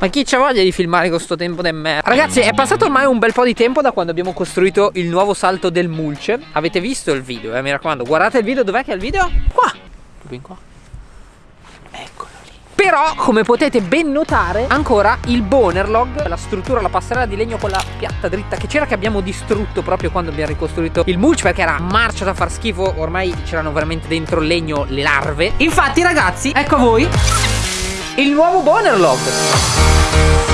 Ma chi c'ha voglia di filmare con sto tempo di merda? Ragazzi è passato ormai un bel po' di tempo da quando abbiamo costruito il nuovo salto del mulce. Avete visto il video eh mi raccomando. Guardate il video dov'è che è il video? Qua. Proprio qua. Eccolo lì. Però come potete ben notare ancora il bonerlog La struttura, la passerella di legno quella piatta dritta che c'era che abbiamo distrutto proprio quando abbiamo ricostruito il mulch Perché era marcia da far schifo ormai c'erano veramente dentro il legno le larve. Infatti ragazzi ecco a voi il nuovo Bonerlog Thank you.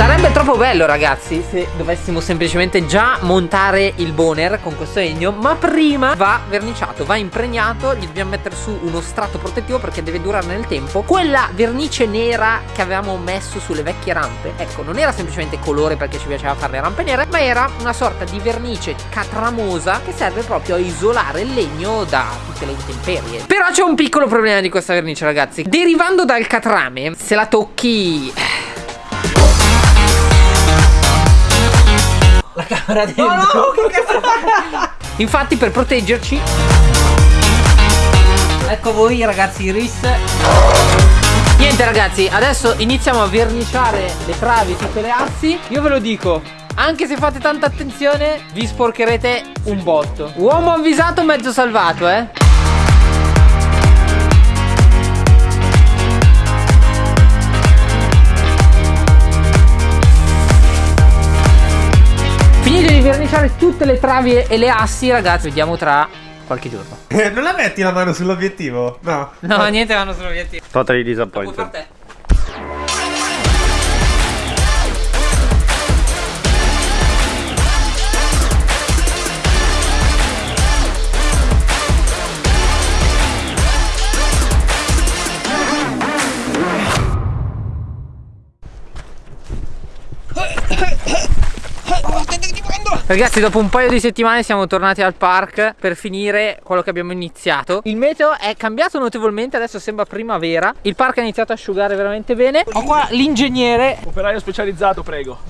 Sarebbe troppo bello ragazzi se dovessimo semplicemente già montare il boner con questo legno Ma prima va verniciato, va impregnato, gli dobbiamo mettere su uno strato protettivo perché deve durare nel tempo. Quella vernice nera che avevamo messo sulle vecchie rampe Ecco, non era semplicemente colore perché ci piaceva fare le rampe nere Ma era una sorta di vernice catramosa che serve proprio a isolare il legno da tutte le intemperie. Però c'è un piccolo problema di questa vernice ragazzi. Derivando dal catrame, se la tocchi la camera dentro. No, no, che Infatti per proteggerci. Ecco voi ragazzi Iris. Niente ragazzi adesso iniziamo a verniciare le travi tutte le assi. Io ve lo dico anche se fate tanta attenzione vi sporcherete un botto. Uomo avvisato mezzo salvato eh Finito di verniciare tutte le travi e le assi, ragazzi, vediamo tra qualche giorno. non la metti la mano sull'obiettivo? No. No, niente mano sull'obiettivo. Totally disappointed. Ragazzi dopo un paio di settimane siamo tornati al park per finire quello che abbiamo iniziato. Il meteo è cambiato notevolmente, adesso sembra primavera. Il park ha iniziato a asciugare veramente bene. Ho qua l'ingegnere. Operaio specializzato prego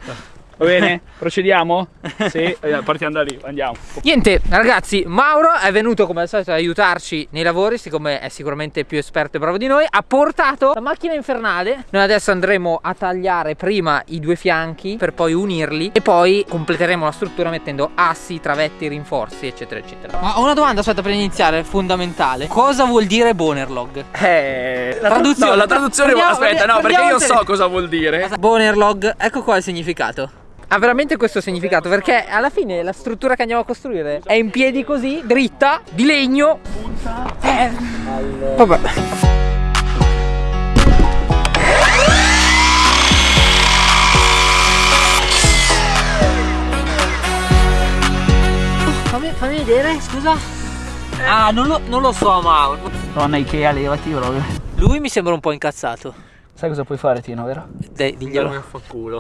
Va bene? Procediamo? Sì, eh, partiamo da lì, andiamo. Niente, ragazzi, Mauro è venuto come al solito ad aiutarci nei lavori, siccome è sicuramente più esperto e bravo di noi. Ha portato la macchina infernale. Noi adesso andremo a tagliare prima i due fianchi per poi unirli e poi completeremo la struttura mettendo assi, travetti, rinforzi, eccetera, eccetera. Ma ho una domanda, aspetta, per iniziare, fondamentale. Cosa vuol dire Bonerlog? Eh, la traduzione. No, la traduzione, andiamo, aspetta, no, perché io so cosa vuol dire. Bonerlog, ecco qua il significato ha veramente questo significato perché alla fine la struttura che andiamo a costruire è in piedi così, dritta, di legno. Eh. Vabbè. Fammi, fammi vedere, scusa. Ah, non lo, non lo so, Mauro. Donna Ikea, levati proprio. Lui mi sembra un po' incazzato. Sai cosa puoi fare Tino, vero? Dai, diglielo. a fa culo.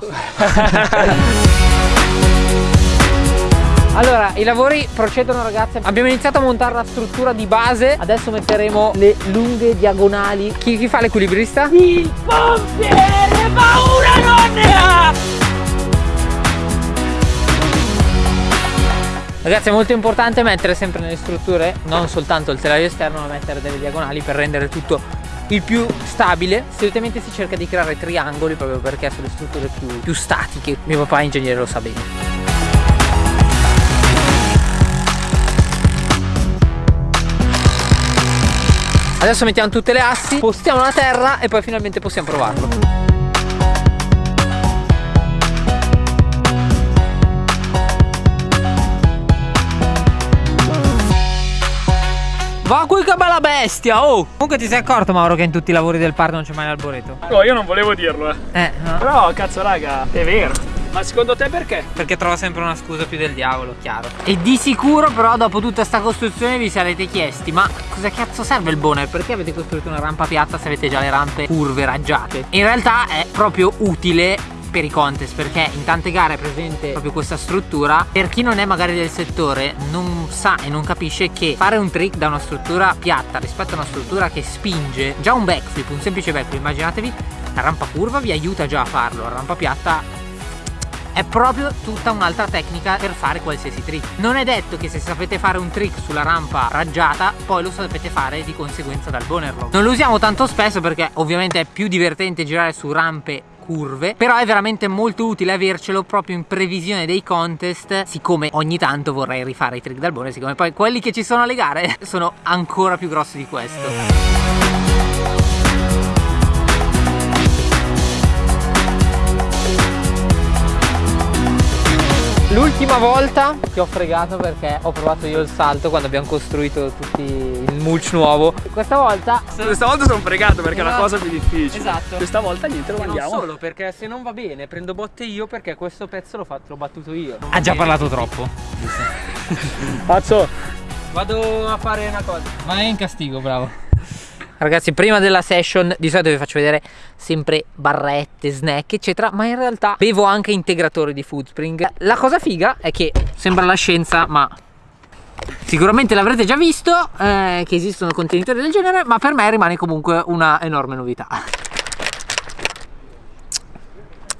Allora, i lavori procedono ragazzi Abbiamo iniziato a montare la struttura di base Adesso metteremo le lunghe diagonali Chi, chi fa l'equilibrista? Il pompiere paura non ne ha! Ragazzi è molto importante mettere sempre nelle strutture Non soltanto il telaio esterno ma mettere delle diagonali per rendere tutto il più stabile solitamente si cerca di creare triangoli proprio perché sono le strutture più, più statiche mio papà ingegnere lo sa bene Adesso mettiamo tutte le assi, postiamo la terra e poi finalmente possiamo provarlo. Va qui che bella bestia, oh! Comunque ti sei accorto Mauro che in tutti i lavori del parco non c'è mai l'alboreto? No, io non volevo dirlo, eh. Eh, no. Però, cazzo raga, è vero. Ma secondo te perché? Perché trova sempre una scusa più del diavolo, chiaro. E di sicuro però dopo tutta sta costruzione vi sarete chiesti Ma cosa cazzo serve il boner? Perché avete costruito una rampa piatta se avete già le rampe curve raggiate? In realtà è proprio utile per i contest perché in tante gare è presente proprio questa struttura per chi non è magari del settore non sa e non capisce che fare un trick da una struttura piatta rispetto a una struttura che spinge già un backflip un semplice backflip immaginatevi la rampa curva vi aiuta già a farlo la rampa piatta è proprio tutta un'altra tecnica per fare qualsiasi trick. Non è detto che se sapete fare un trick sulla rampa raggiata, poi lo sapete fare di conseguenza dal boner lock. Non lo usiamo tanto spesso perché ovviamente è più divertente girare su rampe curve però è veramente molto utile avercelo proprio in previsione dei contest siccome ogni tanto vorrei rifare i trick dal boner siccome poi quelli che ci sono alle gare sono ancora più grossi di questo L'ultima volta ti ho fregato perché ho provato io il salto quando abbiamo costruito tutti il mulch nuovo. Questa volta Questa volta sono fregato perché è la Esatto. cosa più difficile. Esatto. Questa volta niente, lo non mandiamo. solo perché se non va bene prendo botte io perché questo pezzo l'ho fatto, l'ho battuto io. Ha già parlato troppo. Pazzo, Vado a fare una cosa. Vai in castigo, bravo. Ragazzi, prima della session di solito vi faccio vedere sempre barrette, snack, eccetera, ma in realtà bevo anche integratori di Foodspring. La cosa figa è che sembra la scienza, ma sicuramente l'avrete già visto eh, che esistono contenitori del genere, ma per me rimane comunque una enorme novità.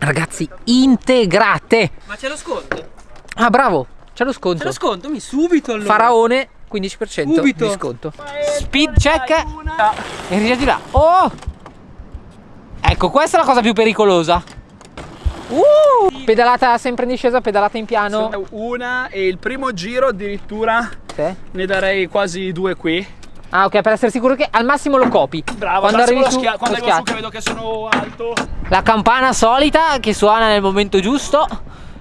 Ragazzi, integrate! Ma c'è lo sconto? Ah, bravo! C'è lo sconto. C'è lo sconto? Mi subito allora. Faraone 15% Subito. di sconto. Speed check e rigia di là. Oh! Ecco, questa è la cosa più pericolosa. Uh! Pedalata sempre in discesa, pedalata in piano. una e il primo giro addirittura Sì. ne darei quasi due qui. Ah, ok, per essere sicuro che al massimo lo copi. Bravo, quando arrivi su, schia- quando arrivo su che vedo che sono alto. La campana solita che suona nel momento giusto.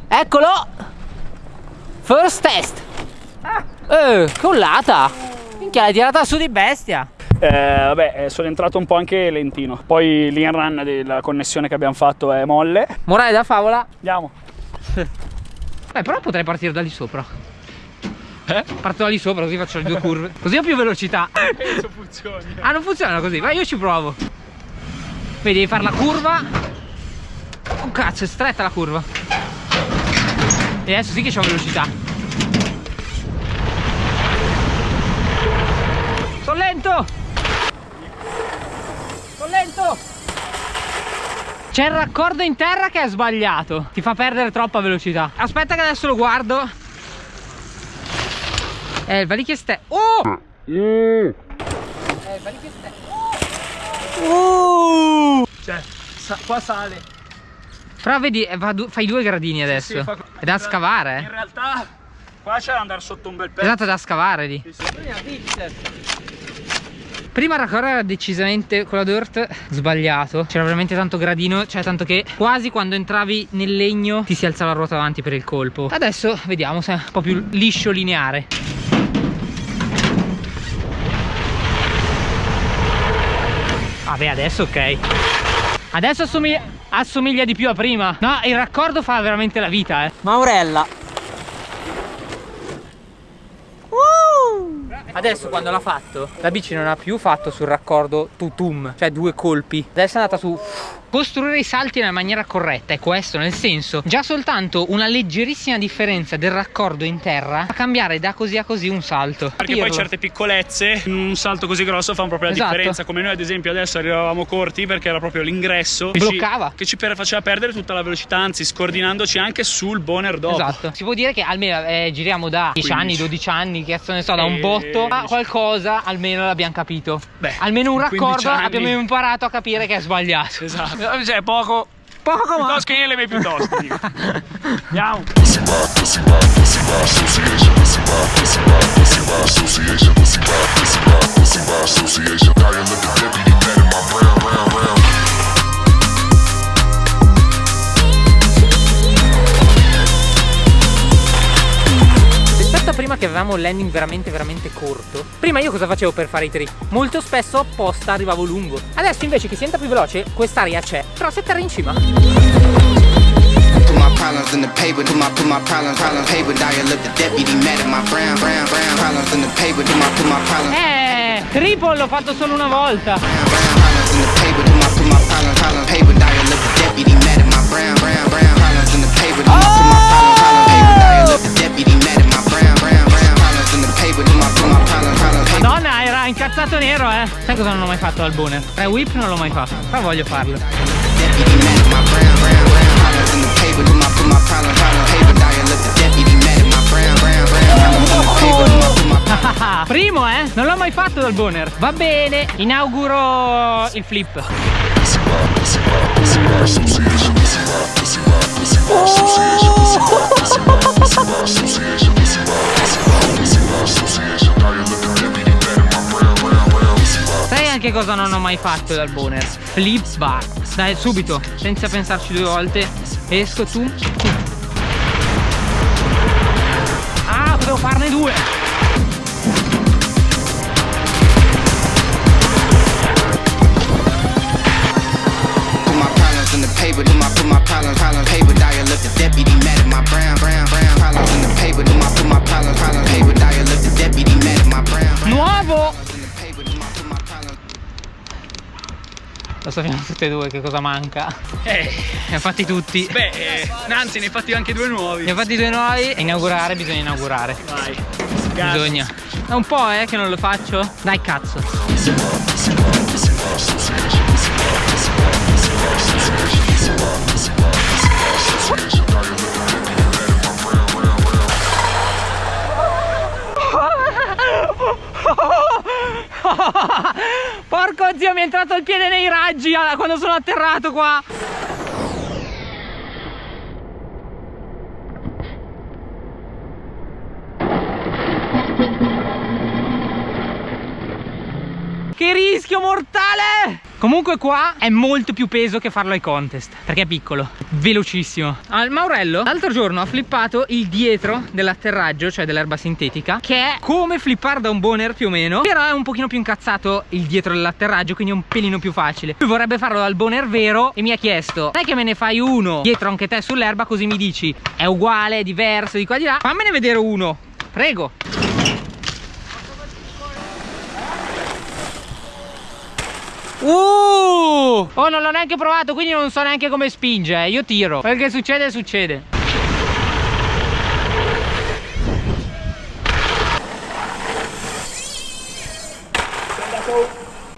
Eccolo! First test. Eh, collata. Minchia, l'hai tirata su di bestia. Eh, vabbè, eh, sono entrato un po' anche lentino. Poi l'in run della connessione che abbiamo fatto è molle. Morale da favola. Andiamo. Beh, però potrei partire da lì sopra. Eh? Parto da lì sopra così faccio le due curve. Così ho più velocità. Penso funzioni. Ah, non funziona così. Vai, io ci provo. Vedi, devi fare la curva. Oh cazzo, è stretta la curva. E adesso sì che c'ho velocità. Sono lento! Sono lento! C'è il raccordo in terra che è sbagliato. Ti fa perdere troppa velocità. Aspetta che adesso lo guardo. Eh, il valichie ste... Oh! Eh, il valichie ste... Cioè, sa- qua sale. Però vedi, eh, fai due gradini adesso. Sì, fa- è da scavare, In eh. realtà qua c'è da andare sotto un bel pezzo. Esatto, è da scavare lì. Prima il raccordo era decisamente con la dirt sbagliato. C'era veramente tanto gradino, cioè tanto che quasi quando entravi nel legno ti si alzava la ruota avanti per il colpo. Adesso vediamo se è un po' più liscio lineare. Vabbè, adesso ok. Adesso assomiglia, assomiglia di più a prima. No, il raccordo fa veramente la vita, eh. Maurella. Adesso quando l'ha fatto, la bici non ha più fatto sul raccordo tutum, cioè due colpi. Adesso è andata su costruire i salti nella maniera corretta, è questo, nel senso, già soltanto una leggerissima differenza del raccordo in terra fa cambiare da così a così un salto. Perché poi Pirlo. certe piccolezze in un salto così grosso fanno proprio la Esatto. differenza. Come noi ad esempio adesso arrivavamo corti perché era proprio l'ingresso che ci- Bloccava. Che ci faceva perdere tutta la velocità, anzi scordinandoci anche sul boner dopo. Esatto. Si può dire che almeno eh, giriamo da 10 anni, 15. 12 anni, che cazzo ne so, da un Eh, botto a 10. qualcosa, almeno l'abbiamo capito. Beh, almeno un in 15 raccordo anni. abbiamo imparato a capire che è sbagliato. Esatto. Cioè poco. Poco ma Piuttosto che io le mie piuttosto. dico. Andiamo. Un landing veramente veramente corto Prima io cosa facevo per fare i trick? Molto spesso apposta arrivavo lungo Adesso invece che si entra più veloce quest'aria c'è Però se terra in cima Put my problems in the paper, put my put my problems, problems paper. Now you look the deputy mad at my brown, brown, brown. Problems in the paper, put my put my problems, Eh, triple l'ho fatto solo una volta brown, brown. Problems in the paper, put my put my problems, problems paper. Now you look the deputy mad at my brown, brown, brown. Problems in the paper, put my put my problems, problems paper. Now you look the deputy mad at my brown, brown, brown. Madonna era incazzato nero eh Sai cosa non ho mai fatto al boner? Tre whip non l'ho mai fatto Però voglio farlo Ah, primo eh? Non l'ho mai fatto dal boner. Va bene, inauguro il flip. Pussy anche cosa non ho mai fatto dal boner? Flip bar. Dai, subito, senza pensarci due volte. Esco tu. Ah, potevo farne due. Put my problems in the paper, do my put my problems, problems, paper, die, let the deputy mad at my brown, brown, brown, problems in the paper, do my put my problems, problems, paper, die, let the deputy mad at my brown, brown, Nuovo! Lo sappiamo tutte e due che cosa manca. Eh, Ne ha fatti tutti. beh, eh, anzi ne hai fatti anche due nuovi. Ne ha fatti due nuovi. E inaugurare bisogna inaugurare. Vai. Bisogna. È un po' eh che non lo faccio. Dai cazzo. Porco zio mi è entrato il piede nei raggi ah, quando sono atterrato qua. Che rischio mortale! Comunque qua è molto più peso che farlo ai contest Perché è piccolo, velocissimo. Al Maurello l'altro giorno ha flippato il dietro dell'atterraggio Cioè dell'erba sintetica Che è come flippare da un boner più o meno Però è un pochino più incazzato il dietro dell'atterraggio Quindi è un pelino più facile. Lui vorrebbe farlo dal boner vero E mi ha chiesto Dai che me ne fai uno dietro anche te sull'erba Così mi dici è uguale, è diverso, di qua di là? Fammene vedere uno Prego Uh! Oh, non l'ho neanche provato, quindi non so neanche come spinge. eh. Io tiro. Quel che succede, succede.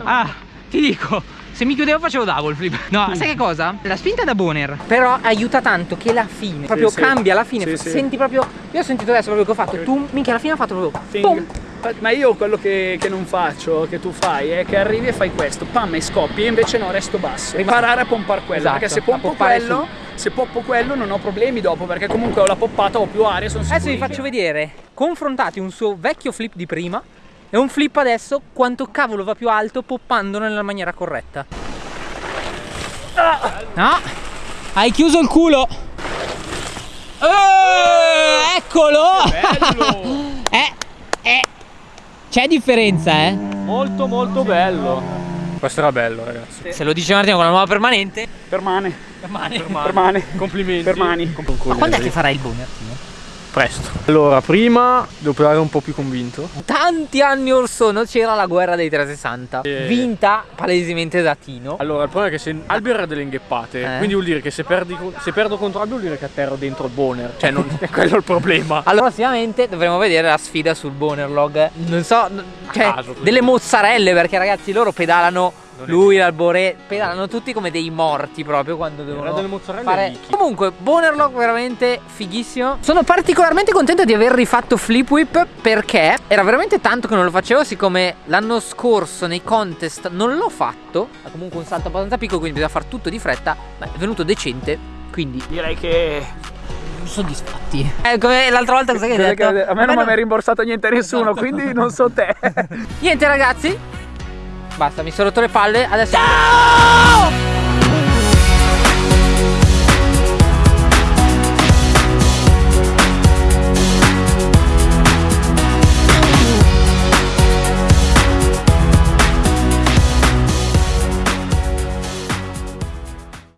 Ah, ti dico. Se mi chiudevo facevo double flip No, sai che cosa? La spinta da boner Però aiuta tanto che la fine Proprio sì. cambia la fine Sì, sì. Senti proprio Io ho sentito adesso proprio che ho fatto Tu, minchia, alla fine ha fatto proprio. Pum. Ma io quello che, che non faccio, che tu fai, è che arrivi e fai questo, pam e scoppi, e invece no, resto basso. Imparare a pompare quello, Esatto, perché se pompo quello, se poppo quello non ho problemi dopo, perché comunque ho la poppata, ho più aria, sono Adesso vi sicuro. faccio vedere Confrontati un suo vecchio flip di prima E un flip adesso Quanto cavolo va più alto Poppandolo nella maniera corretta No Hai chiuso il culo Eh, Eccolo Bello! Eh, eh C'è differenza eh molto molto bello. Questo era bello, ragazzi. Se lo dice Martino con la nuova permanente Permane, Permane permane. Complimenti. Permani. Ma quando è che farai il Timo? Presto. Allora, prima devo provare un po' più convinto. Tanti anni or sono c'era la guerra dei 360 Eh. Vinta palesemente da Tino Allora, il problema è che se Albio era delle ingheppate, Eh. quindi vuol dire che se, perdi, se perdo contro Albio vuol dire che atterro dentro il boner. Cioè, non è quello il problema. Allora, prossimamente dovremo vedere la sfida sul Bonerlog. Non so, cioè, caso, delle mozzarelle, perché ragazzi loro pedalano. Lui, l'Albore, pedalano tutti come dei morti proprio quando devono delle mozzarelle fare... Comunque, Bonerlog veramente fighissimo. Sono particolarmente contento di aver rifatto Flip Whip perché era veramente tanto che non lo facevo, siccome l'anno scorso nei contest non l'ho fatto. Ha comunque un salto abbastanza piccolo, quindi bisogna fare tutto di fretta. Ma è venuto decente, quindi Direi che soddisfatti. Eh, come l'altra volta cosa che hai detto? a me non mi ha rimborsato niente nessuno, quindi non so te. Niente ragazzi Basta mi sono rotto le palle Adesso Ciao